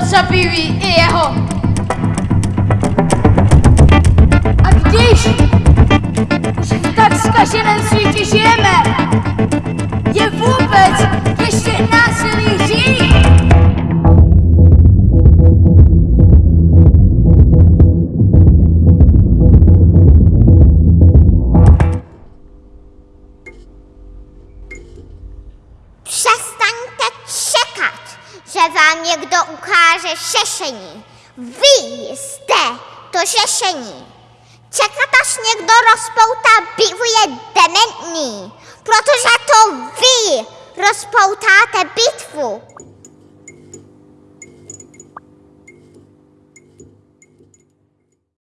zabíjí i jeho. A když už v tak zkaženém světě žijeme, je vůbec ještě násilí žít? Vám někdo ukáže řešení. Vy jste to řešení. Čekat, až někdo rozpoutá bitvu je dementní, protože to vy rozpoutáte bitvu.